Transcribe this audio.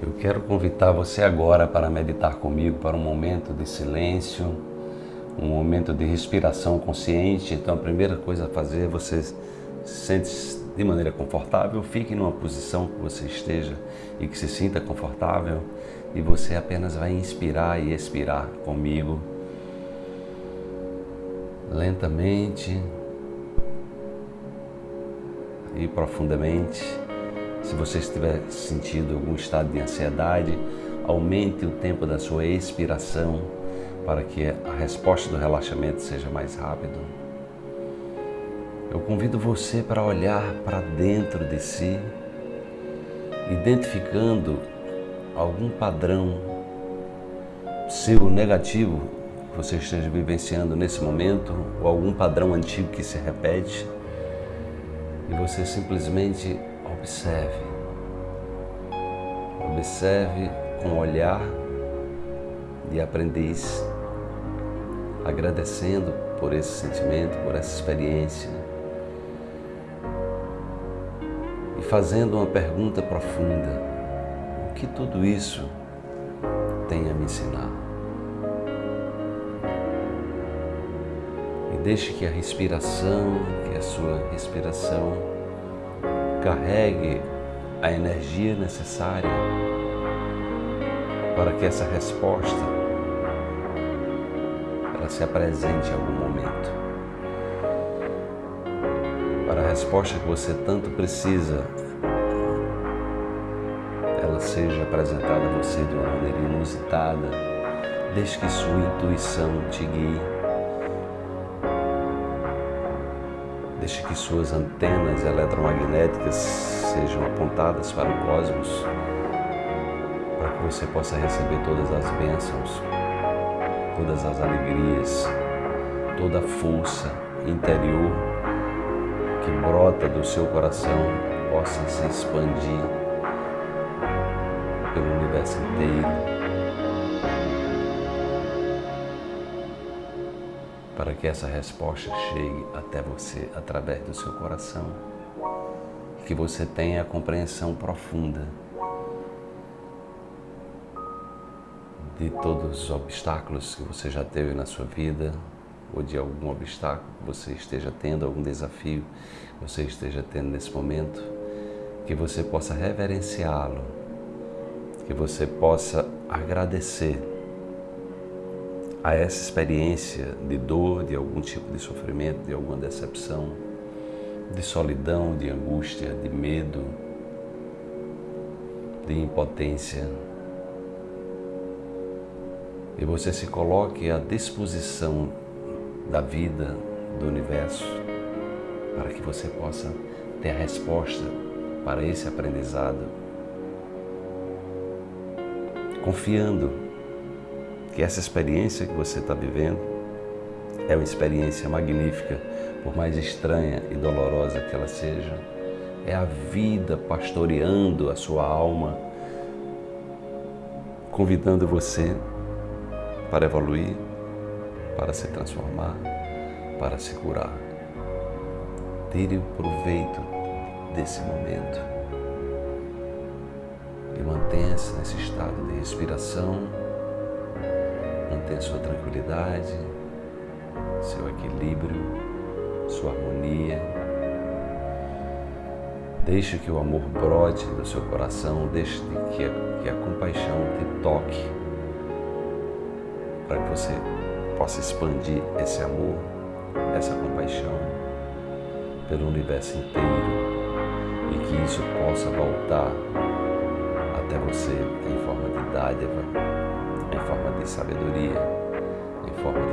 Eu quero convidar você agora para meditar comigo para um momento de silêncio, um momento de respiração consciente. Então a primeira coisa a fazer é você se sente de maneira confortável, fique numa posição que você esteja e que se sinta confortável e você apenas vai inspirar e expirar comigo lentamente e profundamente. Se você estiver sentindo algum estado de ansiedade, aumente o tempo da sua expiração para que a resposta do relaxamento seja mais rápido. Eu convido você para olhar para dentro de si, identificando algum padrão seu negativo que você esteja vivenciando nesse momento, ou algum padrão antigo que se repete, e você simplesmente Observe. Observe com o olhar de aprendiz, agradecendo por esse sentimento, por essa experiência e fazendo uma pergunta profunda: o que tudo isso tem a me ensinar? E deixe que a respiração, que a sua respiração carregue a energia necessária para que essa resposta ela se apresente em algum momento. Para a resposta que você tanto precisa, ela seja apresentada a você de uma maneira inusitada, desde que sua intuição te guie Deixe que suas antenas eletromagnéticas sejam apontadas para o cosmos, para que você possa receber todas as bênçãos, todas as alegrias, toda a força interior que brota do seu coração possa se expandir pelo universo inteiro para que essa resposta chegue até você através do seu coração. Que você tenha a compreensão profunda de todos os obstáculos que você já teve na sua vida, ou de algum obstáculo que você esteja tendo, algum desafio que você esteja tendo nesse momento, que você possa reverenciá-lo, que você possa agradecer a essa experiência de dor, de algum tipo de sofrimento, de alguma decepção, de solidão, de angústia, de medo, de impotência. E você se coloque à disposição da vida, do universo, para que você possa ter a resposta para esse aprendizado, confiando que essa experiência que você está vivendo é uma experiência magnífica, por mais estranha e dolorosa que ela seja. É a vida pastoreando a sua alma, convidando você para evoluir, para se transformar, para se curar. Tire o proveito desse momento e mantenha-se nesse estado de respiração mantenha sua tranquilidade, seu equilíbrio, sua harmonia. Deixe que o amor brote do seu coração, deixe que a, que a compaixão te toque, para que você possa expandir esse amor, essa compaixão pelo universo inteiro e que isso possa voltar até você em forma de dádiva em forma de sabedoria, em forma.